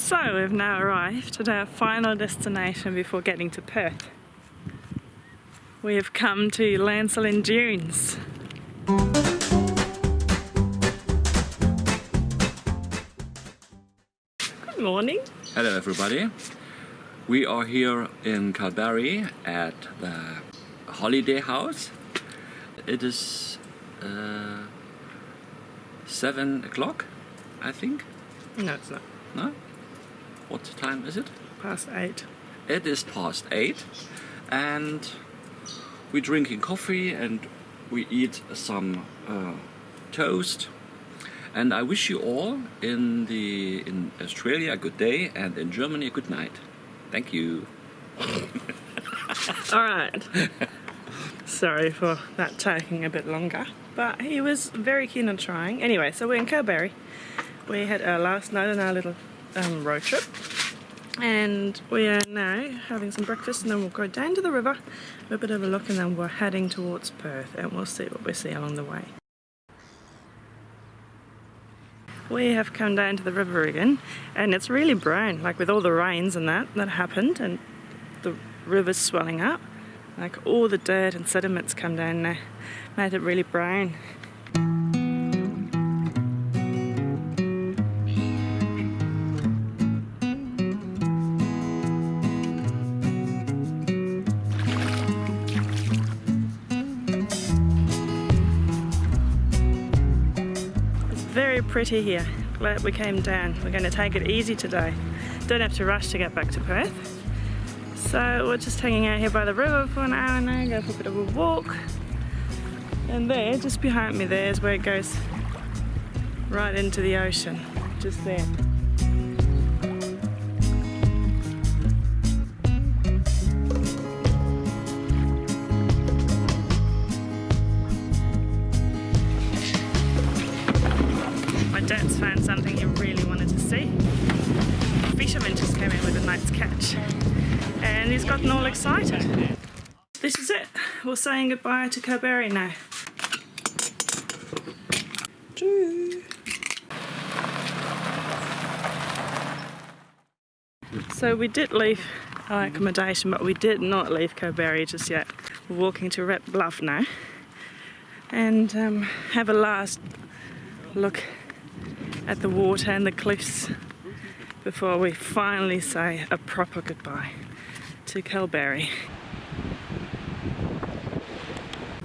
So we've now arrived at our final destination before getting to Perth. We have come to Lancelin Dunes. Good morning. Hello everybody. We are here in Kalbarri at the holiday house. It is uh, seven o'clock, I think. No, it's not. No? What time is it? Past eight. It is past eight, and we're drinking coffee and we eat some uh, toast. And I wish you all in the in Australia a good day and in Germany a good night. Thank you. All right. Sorry for that taking a bit longer, but he was very keen on trying. Anyway, so we're in Kalbarri. We had our last night in our little um, road trip, and we are now having some breakfast, and then we'll go down to the river, have a bit of a look, and then we're heading towards Perth, and we'll see what we see along the way. We have come down to the river again, and it's really brown, like with all the rains and that that happened, and the river's swelling up. Like all the dirt and sediments come down now, made it really brown. Pretty here. Glad we came down. We're going to take it easy today. Don't have to rush to get back to Perth. So we're just hanging out here by the river for an hour now, go for a bit of a walk. And there, just behind me there is where it goes right into the ocean, just there. My found something he really wanted to see. Fisherman just came in with a nice catch and he's gotten all excited. This is it. We're saying goodbye to Kalbarri now. So we did leave our accommodation, but we did not leave Kalbarri just yet. We're walking to Red Bluff now and um, have a last look at the water and the cliffs before we finally say a proper goodbye to Kalbarri.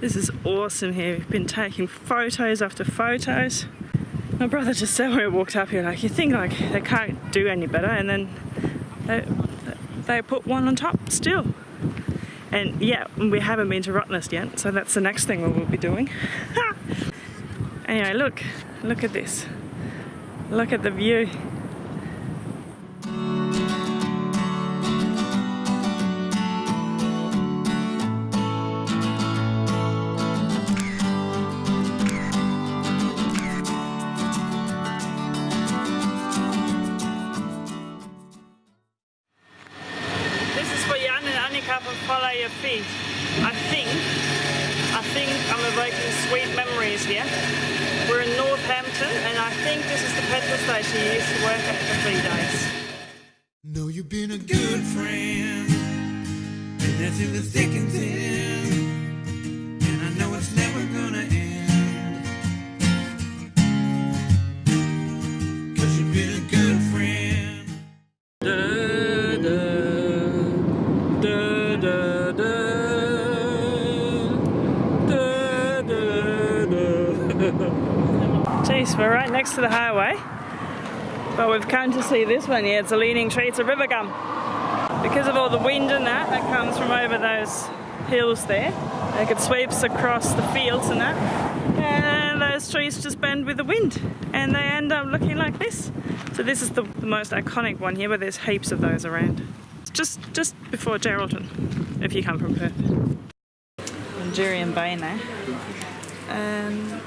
This is awesome here. We've been taking photos after photos. My brother just said when we walked up here, like, you think like they can't do any better, and then they, they put one on top still. And yeah, we haven't been to Rottnest yet, so that's the next thing we will be doing. anyway, look, look at this. Look at the view. This is for Jan and Follow Your Feet. I think, I think I'm evoking sweet memories here. We're in Northampton and I think this is the petrol station you used to work at for three days. Know you've been a good friend, and that's in the thick and thin. Next to the highway. But we've come to see this one here. It's a leaning tree. It's a river gum. Because of all the wind and that that comes from over those hills there, like it sweeps across the fields and that, and those trees just bend with the wind, and they end up looking like this. So this is the, the most iconic one here, but there's heaps of those around. Just just before Geraldton, if you come from Perth. Jurien Bay now. Um,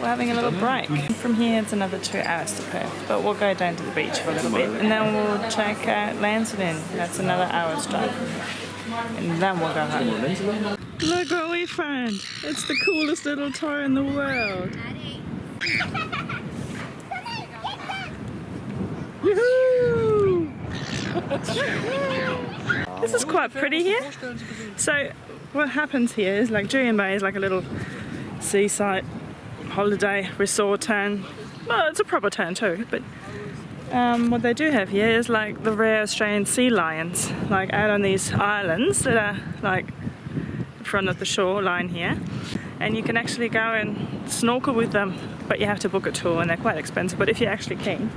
we're having a little break. From here it's another two hours to Perth, but we'll go down to the beach for a little bit and then we'll check out Lancelin. That's another hour's drive. And then we'll go home. Look what we found! It's the coolest little toy in the world. This is quite pretty here. So what happens here is like Jurien Bay is like a little seaside holiday resort town. Well, it's a proper town too, but um, what they do have here is like the rare Australian sea lions, like out on these islands that are like in front of the shoreline here. And you can actually go and snorkel with them, but you have to book a tour and they're quite expensive. But if you're actually keen,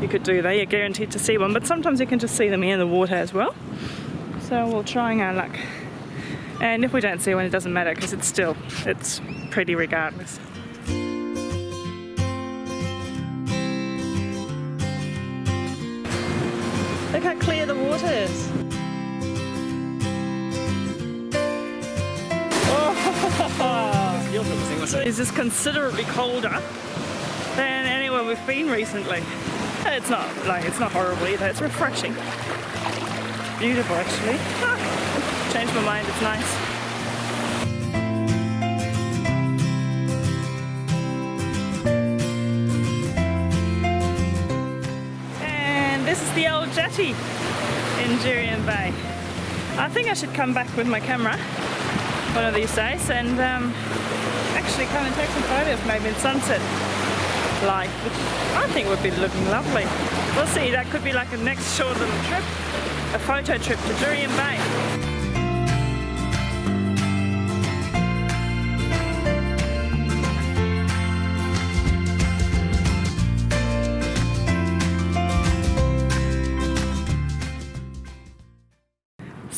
you could do that. You're guaranteed to see one, but sometimes you can just see them in the water as well. So we're trying our luck. And if we don't see one, it doesn't matter because it's still, it's pretty regardless. Look how clear the water is. Oh, This considerably colder than anywhere we've been recently. It's not like it's not horrible either. It's refreshing. Beautiful actually. Ah, changed my mind. It's nice. And this is the old jetty in Jurien Bay. I think I should come back with my camera one of these days and um, actually come and take some photos maybe in sunset light, which I think would be looking lovely. We'll see, that could be like a next short little trip, a photo trip to Jurien Bay.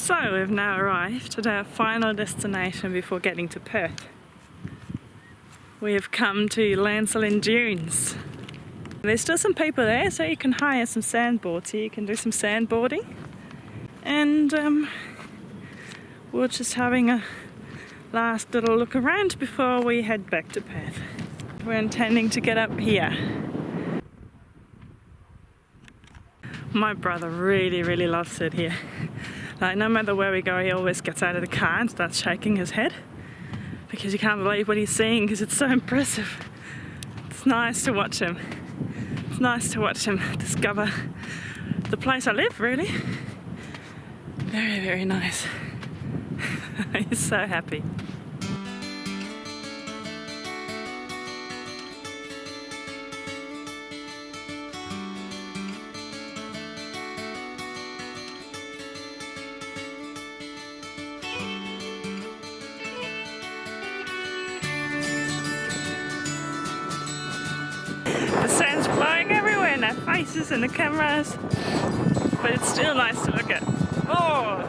So we've now arrived at our final destination before getting to Perth. We have come to Lancelin Dunes. There's still some people there, so you can hire some sandboards here. You can do some sandboarding. And um, we're just having a last little look around before we head back to Perth. We're intending to get up here. My brother really, really loves it here. Like no matter where we go, he always gets out of the car and starts shaking his head because he can't believe what he's seeing because it's so impressive. It's nice to watch him. It's nice to watch him discover the place I live, really. Very, very nice. he's so happy. Faces and the cameras. But it's still nice to look at. Oh,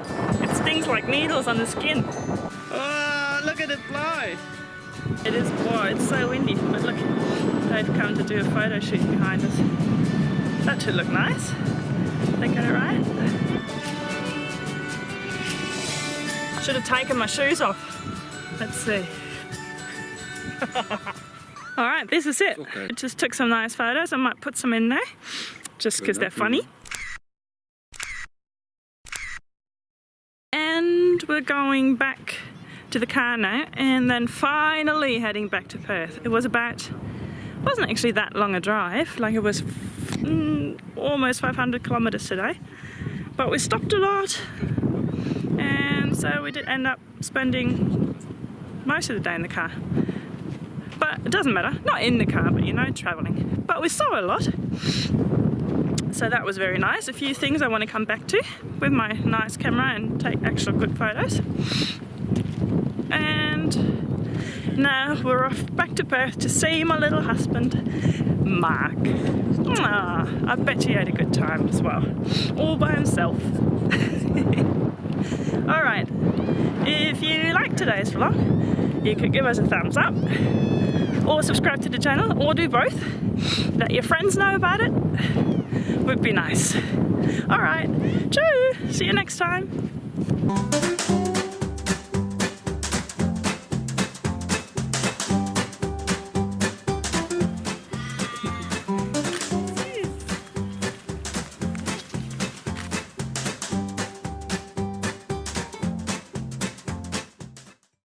it stings like needles on the skin. Oh, look at it blow. It is blow, it's so windy. But look, they've come to do a photo shoot behind us. That should look nice. They got it right. Should have taken my shoes off. Let's see. All right, this is it. Okay. I just took some nice photos. I might put some in there just because they're funny. And we're going back to the car now and then finally heading back to Perth. It was about, wasn't actually that long a drive, like it was mm, almost 500 kilometers today. But we stopped a lot and so we did end up spending most of the day in the car. But it doesn't matter, not in the car, but you know, traveling. But we saw a lot. So that was very nice. A few things I want to come back to with my nice camera and take actual good photos. And now we're off back to Perth to see my little husband, Mark. Ah, I bet he had a good time as well, all by himself. Alright, if you liked today's vlog, you could give us a thumbs up or subscribe to the channel or do both. Let your friends know about it. Would be nice. Alright, chew! See you next time.